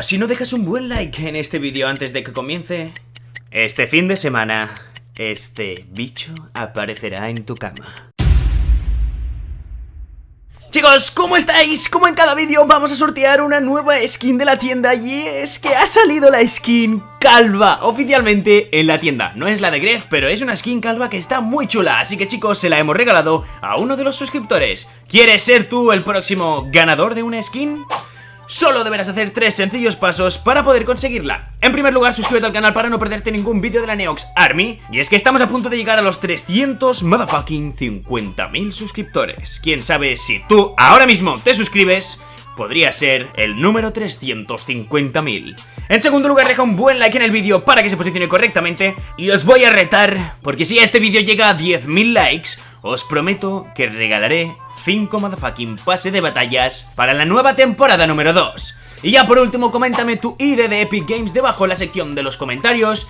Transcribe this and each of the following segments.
si no dejas un buen like en este vídeo antes de que comience, este fin de semana, este bicho aparecerá en tu cama. Chicos, ¿cómo estáis? Como en cada vídeo vamos a sortear una nueva skin de la tienda y es que ha salido la skin calva oficialmente en la tienda. No es la de Gref, pero es una skin calva que está muy chula, así que chicos, se la hemos regalado a uno de los suscriptores. ¿Quieres ser tú el próximo ganador de una skin? Solo deberás hacer tres sencillos pasos para poder conseguirla. En primer lugar, suscríbete al canal para no perderte ningún vídeo de la Neox Army. Y es que estamos a punto de llegar a los 300 motherfucking 50.000 suscriptores. Quién sabe si tú ahora mismo te suscribes podría ser el número 350.000. En segundo lugar, deja un buen like en el vídeo para que se posicione correctamente. Y os voy a retar, porque si este vídeo llega a 10.000 likes, os prometo que regalaré 5 motherfucking pase de batallas para la nueva temporada número 2. Y ya por último, coméntame tu ID de Epic Games debajo en la sección de los comentarios.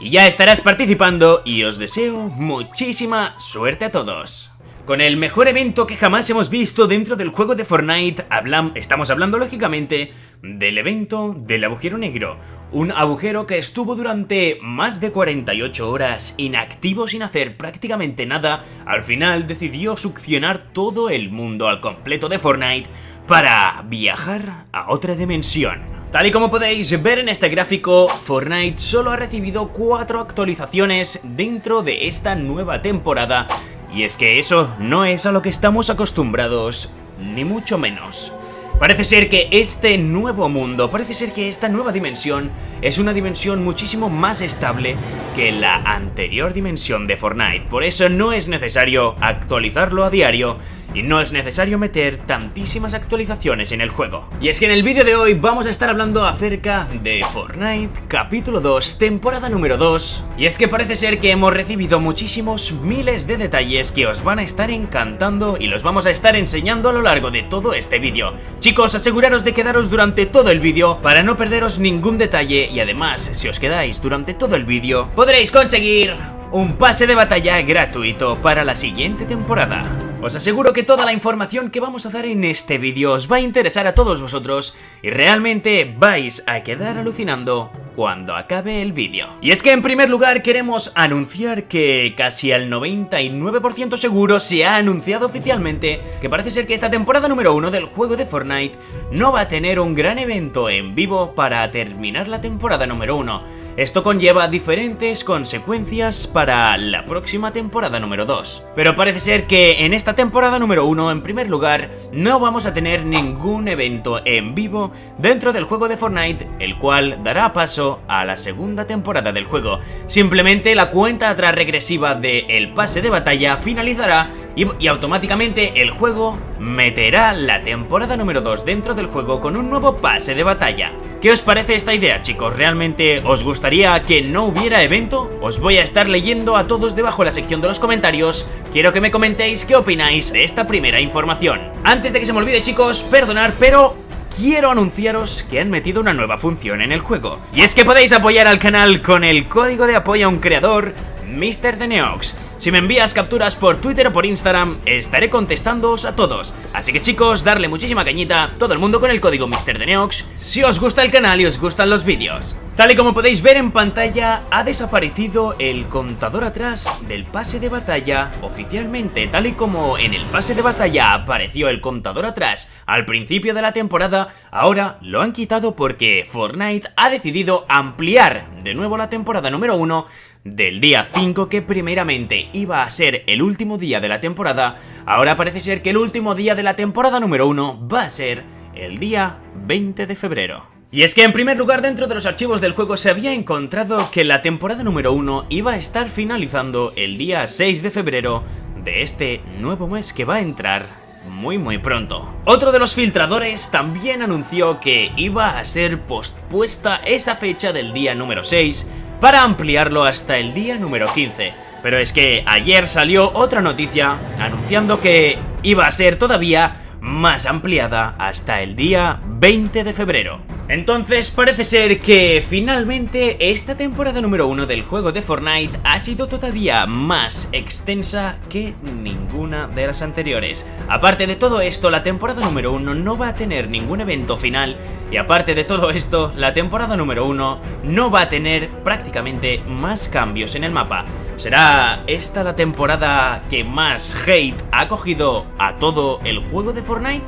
Y ya estarás participando y os deseo muchísima suerte a todos. Con el mejor evento que jamás hemos visto dentro del juego de Fortnite, estamos hablando lógicamente del evento del agujero negro, un agujero que estuvo durante más de 48 horas inactivo sin hacer prácticamente nada, al final decidió succionar todo el mundo al completo de Fortnite para viajar a otra dimensión. Tal y como podéis ver en este gráfico, Fortnite solo ha recibido 4 actualizaciones dentro de esta nueva temporada y es que eso no es a lo que estamos acostumbrados, ni mucho menos. Parece ser que este nuevo mundo, parece ser que esta nueva dimensión es una dimensión muchísimo más estable que la anterior dimensión de Fortnite. Por eso no es necesario actualizarlo a diario, y no es necesario meter tantísimas actualizaciones en el juego. Y es que en el vídeo de hoy vamos a estar hablando acerca de Fortnite capítulo 2, temporada número 2. Y es que parece ser que hemos recibido muchísimos miles de detalles que os van a estar encantando y los vamos a estar enseñando a lo largo de todo este vídeo. Chicos, aseguraros de quedaros durante todo el vídeo para no perderos ningún detalle y además, si os quedáis durante todo el vídeo, podréis conseguir un pase de batalla gratuito para la siguiente temporada. Os aseguro que toda la información que vamos a dar en este vídeo os va a interesar a todos vosotros y realmente vais a quedar alucinando cuando acabe el vídeo. Y es que en primer lugar queremos anunciar que casi al 99% seguro se ha anunciado oficialmente que parece ser que esta temporada número 1 del juego de Fortnite no va a tener un gran evento en vivo para terminar la temporada número 1 esto conlleva diferentes consecuencias para la próxima temporada número 2. Pero parece ser que en esta temporada número 1, en primer lugar, no vamos a tener ningún evento en vivo dentro del juego de Fortnite, el cual dará paso a la segunda temporada del juego. Simplemente la cuenta atrás regresiva del pase de batalla finalizará y, automáticamente el juego meterá la temporada número 2 dentro del juego con un nuevo pase de batalla. ¿Qué os parece esta idea chicos? ¿Realmente os gustaría que no hubiera evento? Os voy a estar leyendo a todos debajo la sección de los comentarios. Quiero que me comentéis qué opináis de esta primera información. Antes de que se me olvide chicos, perdonar, pero quiero anunciaros que han metido una nueva función en el juego. Y es que podéis apoyar al canal con el código de apoyo a un creador, Mr. Neox. Si me envías capturas por Twitter o por Instagram, estaré contestándoos a todos. Así que chicos, darle muchísima cañita, todo el mundo con el código MrDeneox, si os gusta el canal y os gustan los vídeos. Tal y como podéis ver en pantalla, ha desaparecido el contador atrás del pase de batalla oficialmente. Tal y como en el pase de batalla apareció el contador atrás al principio de la temporada, ahora lo han quitado porque Fortnite ha decidido ampliar de nuevo la temporada número 1 del día 5 que primeramente iba a ser el último día de la temporada, ahora parece ser que el último día de la temporada número 1 va a ser el día 20 de febrero. Y es que en primer lugar dentro de los archivos del juego se había encontrado que la temporada número 1 iba a estar finalizando el día 6 de febrero de este nuevo mes que va a entrar muy muy pronto. Otro de los filtradores también anunció que iba a ser pospuesta esta fecha del día número 6 para ampliarlo hasta el día número 15. Pero es que ayer salió otra noticia anunciando que iba a ser todavía más ampliada hasta el día 20 de febrero. Entonces parece ser que finalmente esta temporada número 1 del juego de Fortnite ha sido todavía más extensa que ninguna de las anteriores. Aparte de todo esto, la temporada número 1 no va a tener ningún evento final y aparte de todo esto, la temporada número 1 no va a tener prácticamente más cambios en el mapa. ¿Será esta la temporada que más hate ha cogido a todo el juego de Fortnite?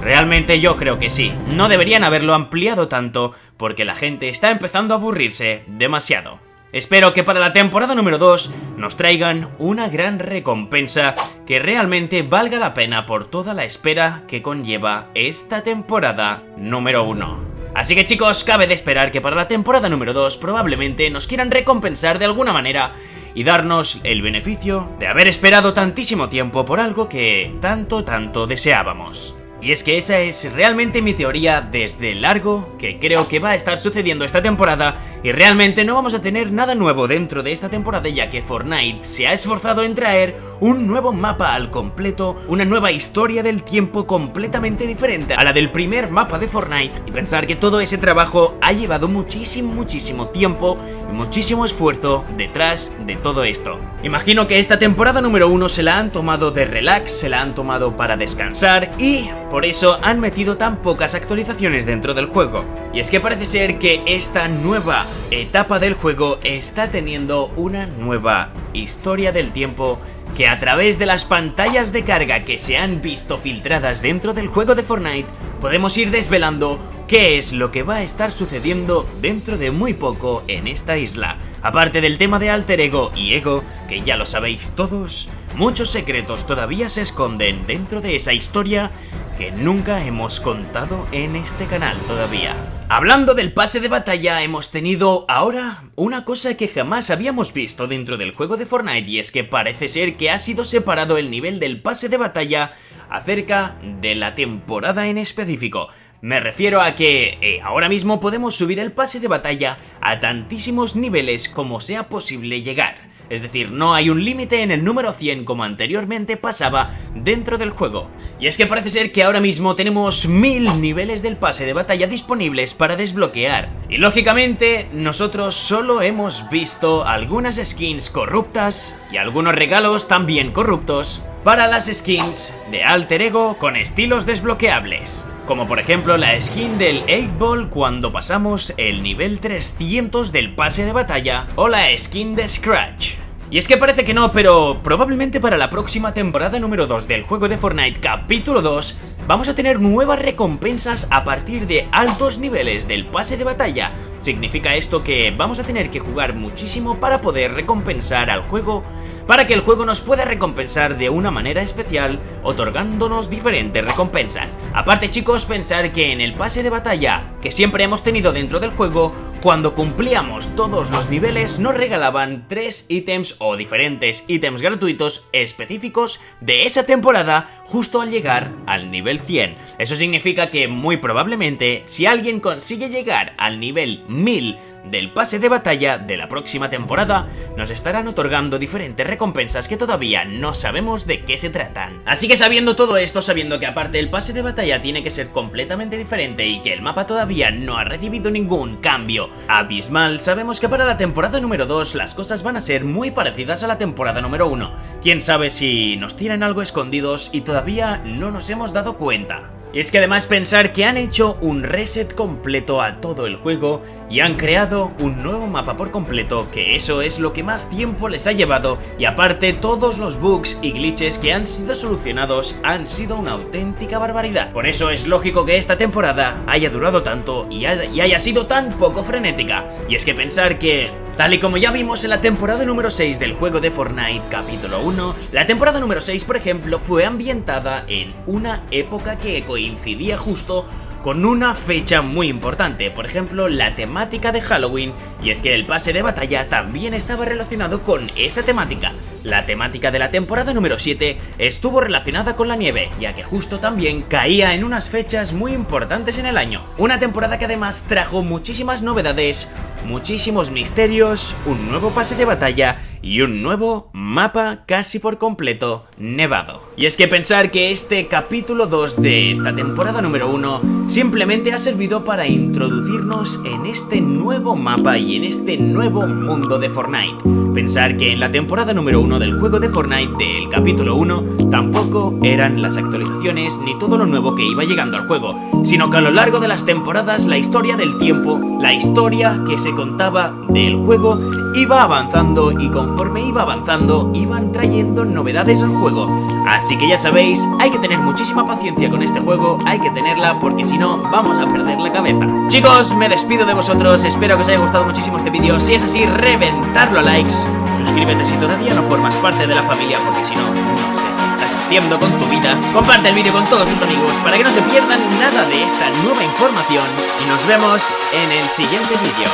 Realmente yo creo que sí, no deberían haberlo ampliado tanto porque la gente está empezando a aburrirse demasiado. Espero que para la temporada número 2 nos traigan una gran recompensa que realmente valga la pena por toda la espera que conlleva esta temporada número 1. Así que chicos, cabe de esperar que para la temporada número 2 probablemente nos quieran recompensar de alguna manera y darnos el beneficio de haber esperado tantísimo tiempo por algo que tanto tanto deseábamos. Y es que esa es realmente mi teoría desde largo que creo que va a estar sucediendo esta temporada y realmente no vamos a tener nada nuevo dentro de esta temporada ya que Fortnite se ha esforzado en traer un nuevo mapa al completo, una nueva historia del tiempo completamente diferente a la del primer mapa de Fortnite y pensar que todo ese trabajo ha llevado muchísimo, muchísimo tiempo y muchísimo esfuerzo detrás de todo esto. Imagino que esta temporada número uno se la han tomado de relax, se la han tomado para descansar y por eso han metido tan pocas actualizaciones dentro del juego. Y es que parece ser que esta nueva etapa del juego está teniendo una nueva historia del tiempo que a través de las pantallas de carga que se han visto filtradas dentro del juego de Fortnite podemos ir desvelando qué es lo que va a estar sucediendo dentro de muy poco en esta isla. Aparte del tema de alter ego y ego, que ya lo sabéis todos, muchos secretos todavía se esconden dentro de esa historia que nunca hemos contado en este canal todavía. Hablando del pase de batalla, hemos tenido ahora una cosa que jamás habíamos visto dentro del juego de Fortnite y es que parece ser que ha sido separado el nivel del pase de batalla acerca de la temporada en específico. Me refiero a que eh, ahora mismo podemos subir el pase de batalla a tantísimos niveles como sea posible llegar. Es decir, no hay un límite en el número 100 como anteriormente pasaba dentro del juego. Y es que parece ser que ahora mismo tenemos mil niveles del pase de batalla disponibles para desbloquear. Y lógicamente, nosotros solo hemos visto algunas skins corruptas y algunos regalos también corruptos para las skins de Alter Ego con estilos desbloqueables como por ejemplo la skin del 8-Ball cuando pasamos el nivel 300 del pase de batalla o la skin de Scratch. Y es que parece que no, pero probablemente para la próxima temporada número 2 del juego de Fortnite capítulo 2 vamos a tener nuevas recompensas a partir de altos niveles del pase de batalla. Significa esto que vamos a tener que jugar muchísimo para poder recompensar al juego para que el juego nos pueda recompensar de una manera especial, otorgándonos diferentes recompensas. Aparte chicos, pensar que en el pase de batalla que siempre hemos tenido dentro del juego, cuando cumplíamos todos los niveles nos regalaban tres ítems o diferentes ítems gratuitos específicos de esa temporada justo al llegar al nivel 100. Eso significa que muy probablemente si alguien consigue llegar al nivel 1000 del pase de batalla de la próxima temporada, nos estarán otorgando diferentes recompensas que todavía no sabemos de qué se tratan. Así que sabiendo todo esto, sabiendo que aparte el pase de batalla tiene que ser completamente diferente y que el mapa todavía no ha recibido ningún cambio abismal, sabemos que para la temporada número 2 las cosas van a ser muy parecidas a la temporada número 1. Quién sabe si nos tienen algo escondidos y todavía no nos hemos dado cuenta. Es que además pensar que han hecho un reset completo a todo el juego y han creado un nuevo mapa por completo, que eso es lo que más tiempo les ha llevado y aparte todos los bugs y glitches que han sido solucionados han sido una auténtica barbaridad. Por eso es lógico que esta temporada haya durado tanto y haya sido tan poco frenética. Y es que pensar que Tal y como ya vimos en la temporada número 6 del juego de Fortnite capítulo 1, la temporada número 6 por ejemplo fue ambientada en una época que coincidía justo con una fecha muy importante, por ejemplo la temática de Halloween, y es que el pase de batalla también estaba relacionado con esa temática. La temática de la temporada número 7 estuvo relacionada con la nieve, ya que justo también caía en unas fechas muy importantes en el año. Una temporada que además trajo muchísimas novedades muchísimos misterios, un nuevo pase de batalla y un nuevo mapa casi por completo nevado. Y es que pensar que este capítulo 2 de esta temporada número 1 simplemente ha servido para introducirnos en este nuevo mapa y en este nuevo mundo de Fortnite. Pensar que en la temporada número 1 del juego de Fortnite del capítulo 1 tampoco eran las actualizaciones ni todo lo nuevo que iba llegando al juego, sino que a lo largo de las temporadas la historia del tiempo, la historia que se contaba del juego iba avanzando y conforme iba avanzando iban trayendo novedades al juego. Así que ya sabéis, hay que tener muchísima paciencia con este juego, hay que tenerla porque si no vamos a perder la cabeza. Chicos, me despido de vosotros, espero que os haya gustado muchísimo este vídeo, si es así, reventarlo a likes, suscríbete si todavía no formas parte de la familia porque si no, no sé qué estás haciendo con tu vida. Comparte el vídeo con todos tus amigos para que no se pierdan nada de esta nueva información y nos vemos en el siguiente vídeo.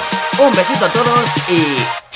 Un besito a todos y